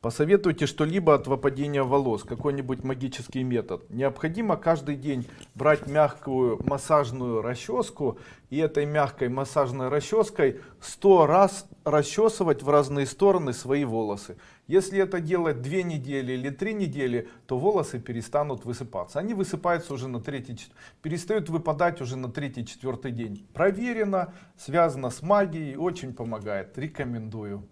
Посоветуйте что-либо от выпадения волос, какой-нибудь магический метод. Необходимо каждый день брать мягкую массажную расческу и этой мягкой массажной расческой 100 раз расчесывать в разные стороны свои волосы. Если это делать 2 недели или 3 недели, то волосы перестанут высыпаться. Они высыпаются уже на третий, перестают выпадать уже на третий-четвертый день. Проверено, связано с магией, очень помогает. Рекомендую.